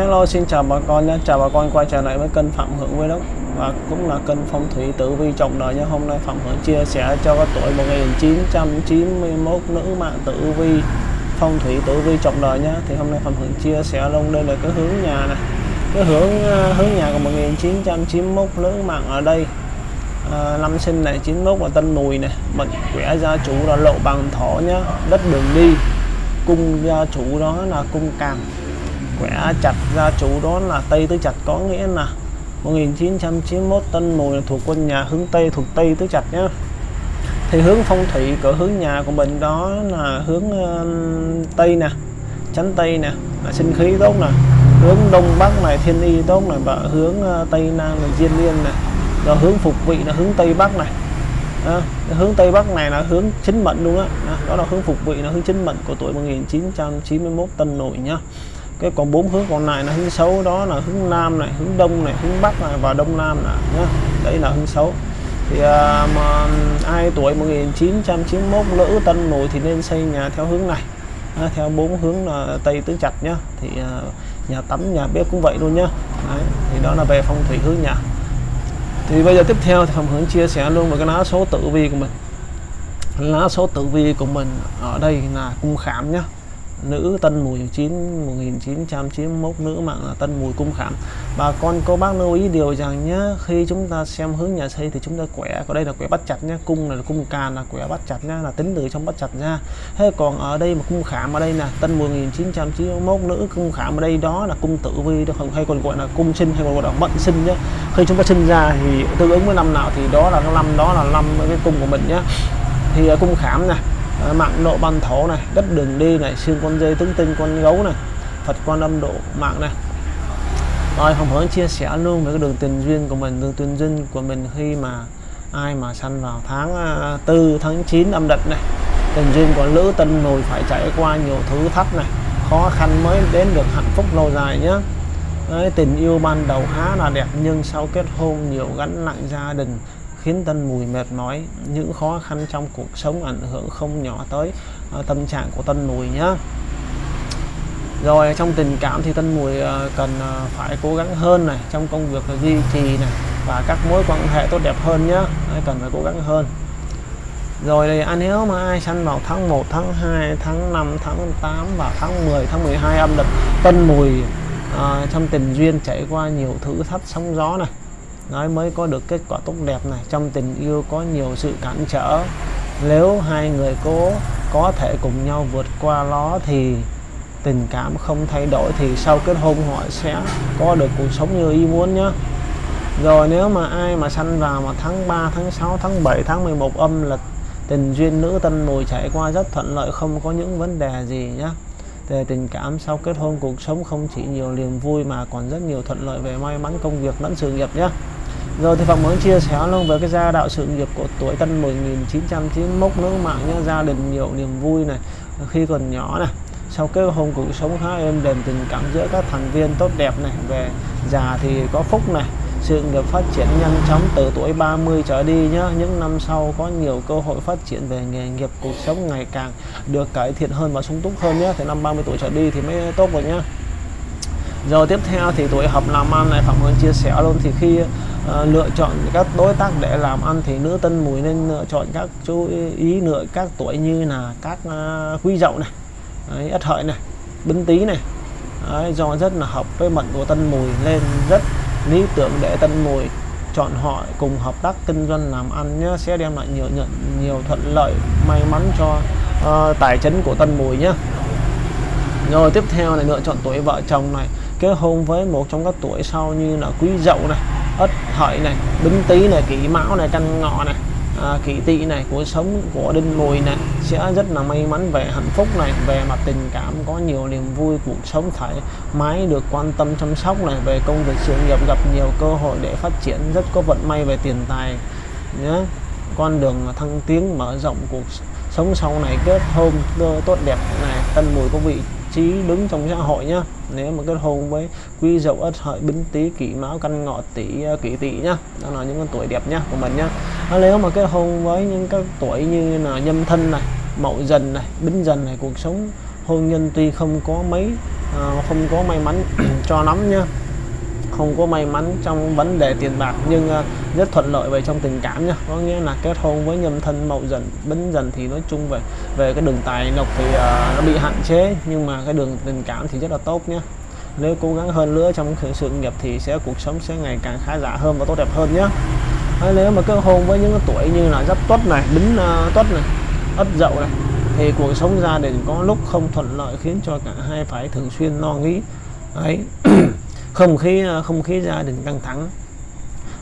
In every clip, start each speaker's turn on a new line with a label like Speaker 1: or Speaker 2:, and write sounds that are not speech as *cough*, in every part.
Speaker 1: Hello xin chào bà con nhé, chào bà con quay trở lại với kênh Phạm Hưởng với đất và cũng là kênh phong thủy tử vi trọng đời nhé. Hôm nay Phạm Hưởng chia sẻ cho các tuổi 1991 nữ mạng tử vi phong thủy tử vi trọng đời nhé. Thì hôm nay Phạm Hưởng chia sẻ luôn đây là cái hướng nhà này, cái hướng à, hướng nhà của 1991 nữ mạng ở đây. À, năm sinh này 91 là Tân Mùi này, mệnh quẻ gia chủ là Lộ Bằng Thổ nhá, đất đường đi, cung gia chủ đó là cung càng quẻ chặt gia chủ đó là Tây Tứ Chặt có nghĩa là 1991 Tân Mùi là thuộc quân nhà hướng Tây thuộc Tây Tứ Chặt nhé thì hướng phong thủy của hướng nhà của mình đó là hướng uh, Tây nè chánh Tây nè là sinh khí tốt nè. Hướng Đông Bắc này thiên y tốt này và hướng uh, Tây Nam là diên liên này rồi hướng phục vị là hướng Tây Bắc này. À, hướng Tây Bắc này là hướng chính mệnh luôn á. Đó. đó là hướng phục vị là hướng chính mệnh của tuổi 1991 Tân Nổi nhá cái còn bốn hướng còn lại là hướng xấu đó là hướng nam này hướng đông này hướng bắc này và đông nam này nhá. Đấy là hướng xấu. Thì à, mà ai tuổi 1991 lữ tân nổi thì nên xây nhà theo hướng này. À, theo bốn hướng là tây tứ chặt nhá. Thì à, nhà tắm nhà bếp cũng vậy luôn nhá. Đấy, thì đó là về phong thủy hướng nhà. Thì bây giờ tiếp theo thì phòng hướng chia sẻ luôn về cái lá số tử vi của mình. Lá số tử vi của mình ở đây là cung khảm nhá nữ Tân Mùi 9 1991 nữ mạng là Tân Mùi Cung Khảm. Bà con, cô bác lưu ý điều rằng nhé khi chúng ta xem hướng nhà xây thì chúng ta quẻ ở đây là quẻ bắt chặt nhé cung này là cung càn là quẻ bắt chặt nhá, là tính từ trong bắt chặt ra thế còn ở đây mà cung khảm ở đây là Tân Mùi 1991 nữ cung khảm ở đây đó là cung tử vi hay còn gọi là cung sinh, hay còn gọi là mệnh sinh nhé khi chúng ta sinh ra thì tương ứng với năm nào thì đó là năm, đó là năm cái cung của mình nhé thì à, cung khảm này Ờ, mạng độ ban thổ này đất đường đi này xương con dây tướng tinh con gấu này phật quan âm độ mạng này. Rồi hồng hướng chia sẻ luôn với cái đường tình duyên của mình đường tình duyên của mình khi mà ai mà sanh vào tháng à, 4 tháng 9 âm địch này. Tình duyên của lữ tân mùi phải trải qua nhiều thử thách này khó khăn mới đến được hạnh phúc lâu dài nhé Đấy, tình yêu ban đầu khá là đẹp nhưng sau kết hôn nhiều gánh nặng gia đình khiến Tân Mùi mệt mỏi những khó khăn trong cuộc sống ảnh hưởng không nhỏ tới uh, tâm trạng của Tân Mùi nhé rồi trong tình cảm thì Tân Mùi uh, cần uh, phải cố gắng hơn này trong công việc là duy trì này và các mối quan hệ tốt đẹp hơn nhé cần phải cố gắng hơn. Rồi thì anh nếu mà ai sanh vào tháng 1 tháng 2 tháng 5 tháng 8 và tháng 10 tháng 12 âm lịch Tân Mùi uh, trong tình duyên trải qua nhiều thử thách sóng gió này nói mới có được kết quả tốt đẹp này. Trong tình yêu có nhiều sự cản trở. Nếu hai người cố, có thể cùng nhau vượt qua nó thì tình cảm không thay đổi thì sau kết hôn họ sẽ có được cuộc sống như ý muốn nhé. Rồi nếu mà ai mà sanh vào mà tháng 3 tháng 6 tháng 7 tháng 11 âm lịch tình duyên nữ tân mùi trải qua rất thuận lợi, không có những vấn đề gì nhé. Về tình cảm, sau kết hôn cuộc sống không chỉ nhiều niềm vui mà còn rất nhiều thuận lợi về may mắn, công việc lẫn sự nghiệp nhé rồi thì Phạm muốn chia sẻ luôn với cái gia đạo sự nghiệp của tuổi Tân 1991 nữ mạng nhé gia đình nhiều niềm vui này, khi còn nhỏ này. Sau kết hôn cuộc sống khá êm đềm, tình cảm giữa các thành viên tốt đẹp này, về già thì có phúc này. Sự nghiệp phát triển nhanh chóng từ tuổi 30 trở đi nhá. Những năm sau có nhiều cơ hội phát triển về nghề nghiệp, cuộc sống ngày càng được cải thiện hơn và sung túc hơn nhé thì năm 30 tuổi trở đi thì mới tốt rồi nhá. Rồi tiếp theo thì tuổi hợp làm ăn này, phạm hương chia sẻ luôn. Thì khi à, lựa chọn các đối tác để làm ăn thì nữ tân mùi nên lựa chọn các chú ý lựa các tuổi như là các ờ, à, quý dậu này Đấy, ất hợi này bính tý này. Đấy, do rất là hợp với mệnh của tân mùi nên rất lý tưởng để tân mùi chọn họ cùng hợp tác kinh doanh làm ăn nhé sẽ đem lại nhiều nhận nhiều thuận lợi may mắn cho uh, tài chính của tân mùi nhé rồi tiếp theo là lựa chọn tuổi vợ chồng này kết hôn với một trong các tuổi sau như là quý dậu này ất hợi này bính tý này kỷ mão này canh ngọ này à, kỷ tỵ này cuộc sống của đinh mùi này. Sẽ rất là may mắn về hạnh phúc này về mặt tình cảm có nhiều niềm vui cuộc sống thoải mái được quan tâm chăm sóc này về công việc sự nghiệp gặp nhiều cơ hội để phát triển. Rất có vận may về tiền tài nhé con đường thăng tiến mở rộng cuộc sống sau này kết hôn tốt đẹp này. Tân mùi có vị trí đứng trong xã hội nhá. Nếu mà kết hôn với quý dậu ất hợi bính tý kỷ mão căn ngọ tỷ ờ, kỷ tỵ nhá. Đó là những con tuổi đẹp nhá của mình nhá. À, nếu mà kết hôn với những các tuổi như là nhâm thân này mậu dần này bính dần này cuộc sống hôn nhân tuy không có mấy à, không có may mắn *clears throat* cho lắm nhá không có may mắn trong vấn đề tiền bạc nhưng ờ, rất thuận lợi về trong tình cảm nha. Có nghĩa là kết hôn với nhâm thân mậu dần bính dần thì nói chung về về cái đường tài lộc thì uh, nó bị hạn chế nhưng mà cái đường tình cảm thì rất là tốt nhé nếu cố gắng hơn nữa trong sự nghiệp thì sẽ cuộc sống sẽ ngày càng khá giả hơn và tốt đẹp hơn nhé Đấy, ờ, nếu mà kết hôn với những tuổi như là giáp tuất này bính uh, tuất này ất dậu này thì cuộc sống gia đình có lúc không thuận lợi khiến cho cả hai phải thường xuyên lo nghĩ. Ấy *clears throat* không khí không khí gia đình căng thẳng.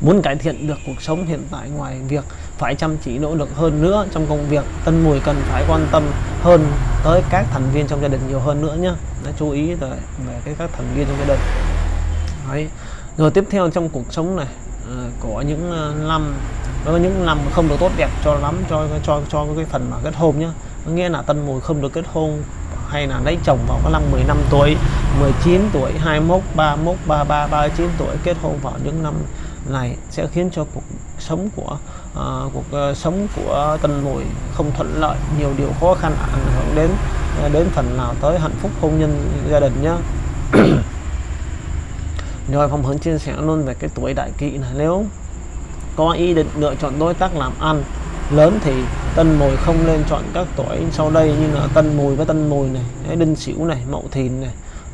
Speaker 1: Muốn cải thiện được cuộc sống hiện tại ngoài việc phải chăm chỉ nỗ lực hơn nữa trong công việc tân mùi cần phải quan tâm hơn tới các thành viên trong gia đình nhiều hơn nữa nhé đã chú ý về, về cái các thành viên trong gia đình. Đấy. rồi tiếp theo trong cuộc sống này ờ, có những ờ, năm có những năm không được tốt đẹp cho lắm cho cho cho cái phần mà kết hôn nhá. Nghĩa là tân mùi không được kết hôn hay là lấy chồng vào cái năm 15 tuổi 19 tuổi 21 31 33 39 tuổi kết hôn vào những năm này sẽ khiến cho cuộc sống của uh, cuộc uh, sống của tân mùi không thuận lợi nhiều điều khó khăn ảnh hưởng đến uh, đến phần nào tới hạnh phúc hôn nhân gia đình nhé. *coughs* rồi phong hướng chia sẻ luôn về cái tuổi đại kỵ này nếu có ý định lựa chọn đối tác làm ăn lớn thì tân mùi không nên chọn các tuổi sau đây như là tân mùi với tân mùi này đinh sửu này, mậu thìn này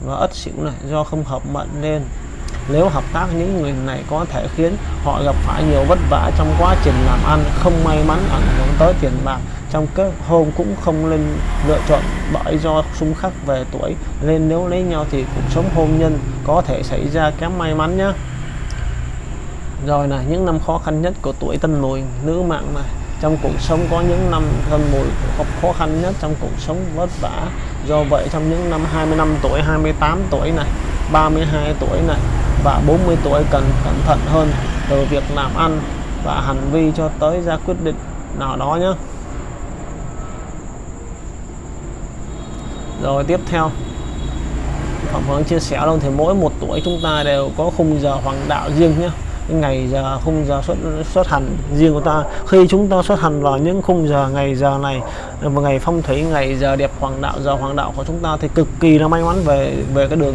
Speaker 1: và ất sửu này do không hợp mệnh nên nếu hợp tác những người này có thể khiến họ gặp phải nhiều vất vả trong quá trình làm ăn, không may mắn ảnh hưởng tới tiền bạc, trong kết hôn cũng không nên lựa chọn bởi do xung khắc về tuổi, nên nếu lấy nhau thì cuộc sống hôn nhân có thể xảy ra kém may mắn nhé. Rồi là những năm khó khăn nhất của tuổi tân mùi, nữ mạng này trong cuộc sống có những năm thân mùi khó khăn nhất, trong cuộc sống vất vả. Do vậy trong những năm 25 tuổi 28 tuổi này 32 tuổi này và 40 tuổi cần cẩn thận hơn từ việc làm ăn và hành vi cho tới ra quyết định nào đó nhé. Rồi tiếp theo, Phạm Hướng chia sẻ luôn thì mỗi một tuổi chúng ta đều có khung giờ hoàng đạo riêng nhé ngày giờ khung giờ xuất xuất hành riêng của ta. Khi chúng ta xuất hành vào những khung giờ ngày giờ này và ngày phong thủy ngày giờ đẹp hoàng đạo giờ hoàng đạo của chúng ta thì cực kỳ là may mắn về về cái đường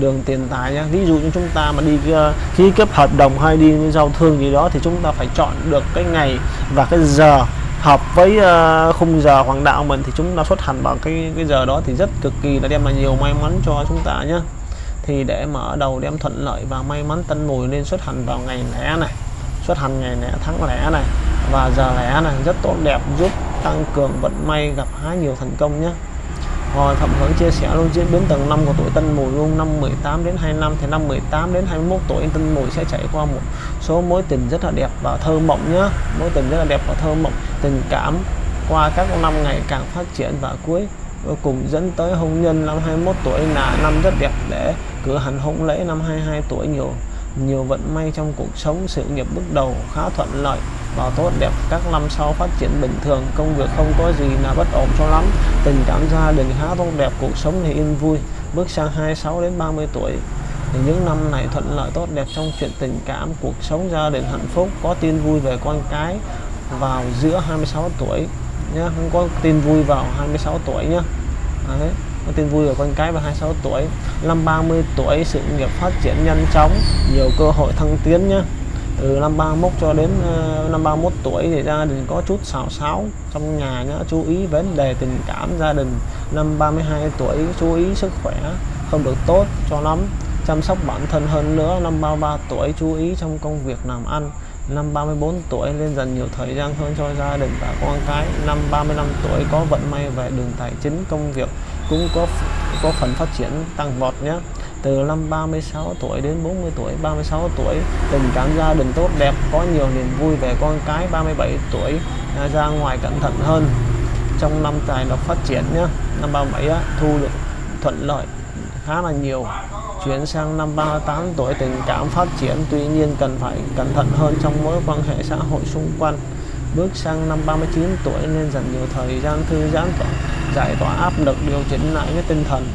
Speaker 1: đường tiền tài nhé ví dụ như chúng ta mà đi uh, ký kết hợp đồng hay đi giao thương gì đó thì chúng ta phải chọn được cái ngày và cái giờ hợp với uh, khung giờ hoàng đạo mình thì chúng ta xuất hành vào cái cái giờ đó thì rất cực kỳ là đem lại nhiều may mắn cho chúng ta nhé thì để mở đầu đem thuận lợi và may mắn tân mùi nên xuất hành vào ngày lẻ này. Xuất hành ngày lẻ tháng lẻ này. Và giờ lẻ này rất tốt đẹp, giúp tăng cường vận may gặp há nhiều thành công nhé. Rồi Thẩm Hướng chia sẻ luôn diễn biến tầng năm của tuổi Tân Mùi luôn. Năm 18 đến 25 thì năm 18 đến 21 tuổi Tân Mùi sẽ trải qua một số mối tình rất là đẹp và thơ mộng nhá mối tình rất là đẹp và thơ mộng, tình cảm qua các năm ngày càng phát triển và cuối cuối cùng dẫn tới hôn nhân năm 21 tuổi là năm rất đẹp để cử hành hôn lễ năm 22 tuổi. Nhiều nhiều vận may trong cuộc sống, sự nghiệp bước đầu khá thuận lợi và tốt đẹp. Các năm sau phát triển bình thường, công việc không có gì là bất ổn cho lắm. Tình cảm gia đình khá tốt đẹp, cuộc sống thì yên vui. Bước sang 26 đến 30 tuổi thì những năm này thuận lợi tốt đẹp trong chuyện tình cảm, cuộc sống gia đình hạnh phúc, có tin vui về con cái vào giữa 26 tuổi nhá không có tin vui vào 26 tuổi nhá. Đấy, có tin vui ở con cái vào 26 tuổi. Năm 30 tuổi sự nghiệp phát triển nhanh chóng nhiều cơ hội thăng tiến nhá. Từ năm 31 cho đến uh, năm 31 tuổi thì gia đình có chút xào xáo trong nhà nhá chú ý vấn đề tình cảm gia đình. Năm 32 tuổi chú ý sức khỏe không được tốt cho lắm. Chăm sóc bản thân hơn nữa năm 33 tuổi chú ý trong công việc làm ăn năm 34 tuổi nên dành nhiều thời gian hơn cho gia đình và con cái. Năm 35 tuổi có vận may về đường tài chính công việc cũng có có phần phát triển tăng vọt nhé. Từ năm 36 tuổi đến 40 tuổi 36 tuổi tình cảm gia đình tốt đẹp có nhiều niềm vui về con cái. 37 tuổi à, ra ngoài cẩn thận hơn trong năm tài lộc phát triển nhé. Năm 37 á, thu được thuận lợi khá là nhiều chuyển sang năm 38 tuổi, tình cảm phát triển tuy nhiên cần phải cẩn thận hơn trong mối quan hệ xã hội xung quanh. Bước sang năm 39 tuổi nên dành nhiều thời gian thư giãn giải tỏa áp lực điều chỉnh lại cái tinh thần.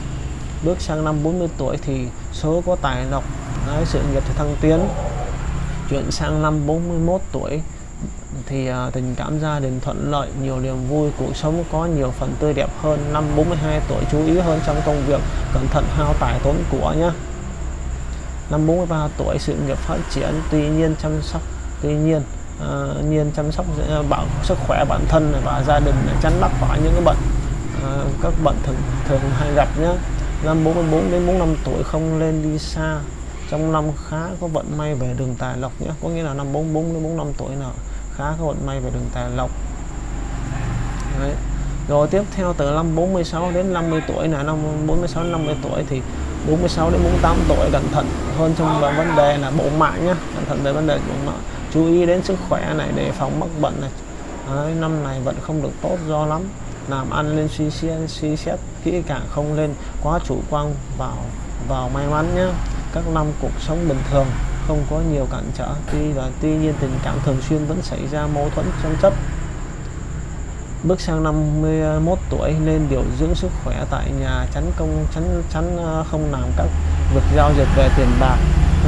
Speaker 1: Bước sang năm 40 tuổi thì số có tài lộc sự nghiệp thì thăng tiến. Chuyển sang năm 41 tuổi thì uh, tình cảm gia đình thuận lợi nhiều niềm vui cuộc sống có nhiều phần tươi đẹp hơn. Năm 42 tuổi chú ý hơn trong công việc cẩn thận hao tài tốn của nhé năm 43 tuổi sự nghiệp phát triển tuy nhiên chăm sóc tuy nhiên uh, nhiên chăm sóc uh, bảo sức khỏe bản thân và gia đình tránh mắc phải những cái bệnh uh, các bệnh thường thường hay gặp nhé năm 44 đến 45 tuổi không lên đi xa. Trong năm khá có vận may về đường tài lộc nhé có nghĩa là năm 44 đến 45 tuổi nào khá có vận may về đường tài lộc. Đấy. rồi tiếp theo từ năm 46 đến 50 tuổi là năm 46 đến 50 tuổi thì 46 đến 48 tuổi cẩn thận hơn trong vấn đề là bộ mạng nhá, cẩn thận về vấn đề bộ mạng. Chú ý đến sức khỏe này để phòng mắc bệnh này. Đấy, năm này vẫn không được tốt do lắm. Làm ăn lên suy xét suy xét kỹ càng không lên quá chủ quan vào vào may mắn nhé các năm cuộc sống bình thường không có nhiều cản trở. Tuy và tuy nhiên tình cảm thường xuyên vẫn xảy ra mâu thuẫn tranh chấp. Bước sang 51 tuổi, nên điều dưỡng sức khỏe tại nhà tránh công tránh tránh ờ, không làm các việc giao dịch về tiền bạc.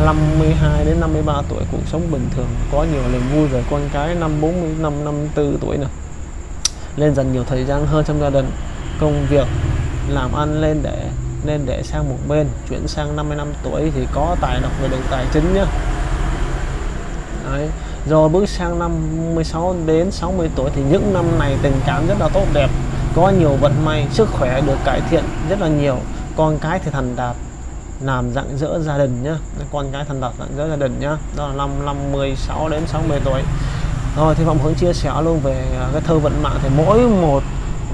Speaker 1: 52 đến 53 tuổi, cuộc sống bình thường, có nhiều niềm vui về con cái. Năm 45 54 tuổi này lên dần nhiều thời gian hơn trong gia đình. Công việc, làm ăn lên để nên để sang một bên, chuyển sang 55 tuổi thì có tài độc về đường tài chính nhá. Đấy. rồi bước sang năm 16 đến 60 tuổi thì những năm này tình cảm rất là tốt đẹp, có nhiều vận may, sức khỏe được cải thiện rất là nhiều con cái thì thành đạt, làm rạng rỡ gia đình nhá con cái thành đạt rạng rỡ gia đình nhá đó là năm năm 16 đến 60 tuổi rồi thì Phạm Hướng chia sẻ luôn về à, cái thơ vận mạng thì mỗi một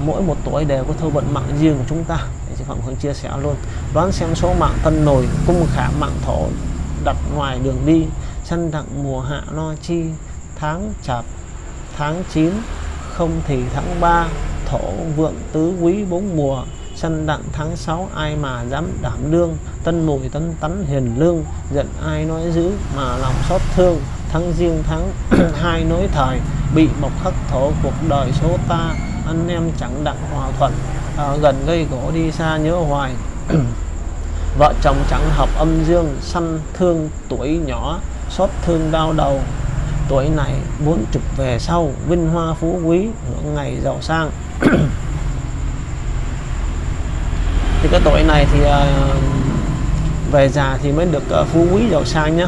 Speaker 1: mỗi một tuổi đều có thơ vận mạng riêng của chúng ta. Để chị Phạm Hướng chia sẻ luôn. Đoán xem số mạng tân nổi cung khả mạng thổ đặt ngoài đường đi. Săn đặng mùa hạ lo chi, tháng chạp, tháng 9 không thì tháng 3 thổ vượng tứ quý bốn mùa. Săn đặng tháng 6 ai mà dám đảm đương? Tân mùi tân tắn hiền lương, giận ai nói dữ mà lòng xót thương? Tháng riêng tháng *clears throat* hai nối thời, bị mộc khắc thổ cuộc đời số ta anh em chẳng đặng hòa thuận à, gần gây gỗ đi xa nhớ hoài. *clears throat* Vợ chồng chẳng hợp âm dương săn thương tuổi nhỏ xót thương đau đầu. Tuổi này muốn chụp về sau vinh hoa phú quý hưởng ngày giàu sang. *clears throat* Thì cái tuổi này thì à, về già thì mới được à, phú quý giàu sang nhá.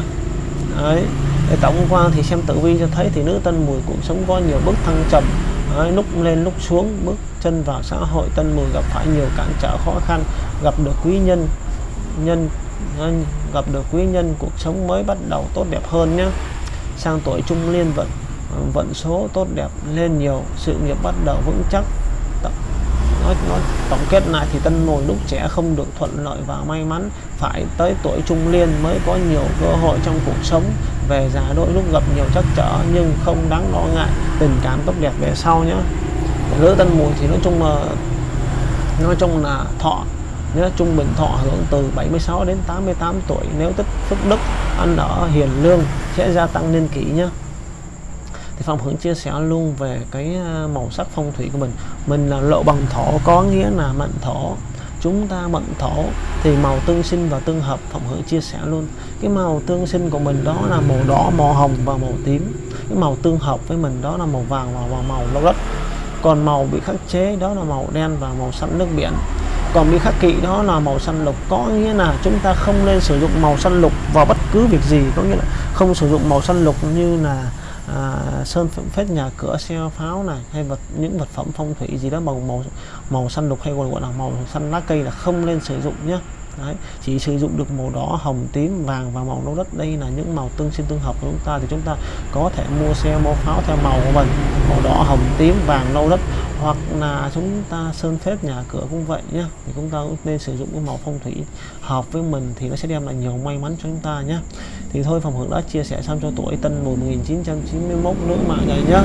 Speaker 1: Đấy để tổng quan thì xem tử vi cho thấy thì nữ tân mùi cuộc sống có nhiều bước thăng trầm đấy, lúc lên lúc xuống bước chân vào xã hội tân mùi gặp phải nhiều cản trở khó khăn gặp được quý nhân nhân gặp được quý nhân cuộc sống mới bắt đầu tốt đẹp hơn nhé. Sang tuổi trung liên vận vận số tốt đẹp lên nhiều sự nghiệp bắt đầu vững chắc nói, nó tổng kết lại thì tân mùi lúc trẻ không được thuận lợi và may mắn. Phải tới tuổi trung liên mới có nhiều cơ hội trong cuộc sống. Về già đôi lúc gặp nhiều trắc trở nhưng không đáng lo ngại. Tình cảm tốt đẹp về sau nhé. Nữ tân mùi thì nói chung là nói chung là thọ nhớ trung bình thọ hưởng từ 76 đến 88 tuổi. Nếu tích phước đức ăn ở hiền lương sẽ gia tăng niên kỷ nhé thì phong Hưởng chia sẻ luôn về cái à, màu sắc phong thủy của mình. Mình là lộ bằng thổ, có nghĩa là mệnh thổ. Chúng ta mệnh thổ thì màu tương sinh và tương hợp, phong Hưởng chia sẻ luôn. Cái màu tương sinh của mình đó là màu đỏ, màu hồng và màu tím. Cái màu tương hợp với mình đó là màu vàng và màu lâu đất còn màu bị khắc chế đó là màu đen và màu xanh nước biển. Còn bị khắc kỵ đó là màu xanh lục. Có nghĩa là chúng ta không nên sử dụng màu xanh lục vào bất cứ việc gì. Có nghĩa là không sử dụng màu xanh lục như là à, sơn phết nhà cửa xe pháo này hay vật những vật phẩm phong thủy gì đó bằng màu màu xanh lục hay còn gọi là màu xanh lá cây là không nên sử dụng nhé Đấy, chỉ sử dụng được màu đỏ hồng tím vàng và màu nâu đất. Đây là những màu tương sinh tương hợp của chúng ta. Thì chúng ta có thể mua xe mua pháo theo màu của mình màu đỏ hồng tím vàng nâu đất hoặc là chúng ta sơn phết nhà cửa cũng vậy nhé thì chúng ta cũng nên sử dụng cái màu phong thủy hợp với mình thì nó sẽ đem lại nhiều may mắn cho chúng ta nhé thì thôi phòng hưởng đã chia sẻ xong cho tuổi tân mùa 1991 nữ mạng này nhá.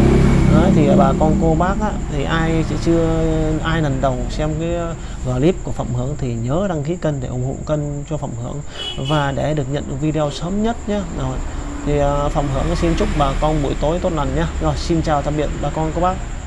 Speaker 1: Đấy, thì bà con cô bác á, thì ai chưa ai lần đầu xem cái ờ, clip của phẩm Hưởng thì nhớ đăng ký kênh để ủng hộ kênh cho phẩm Hưởng và để được nhận được video sớm nhất nhé rồi thì uh, Hưởng xin chúc bà con buổi tối tốt lành nhé rồi xin chào tạm biệt bà con cô bác.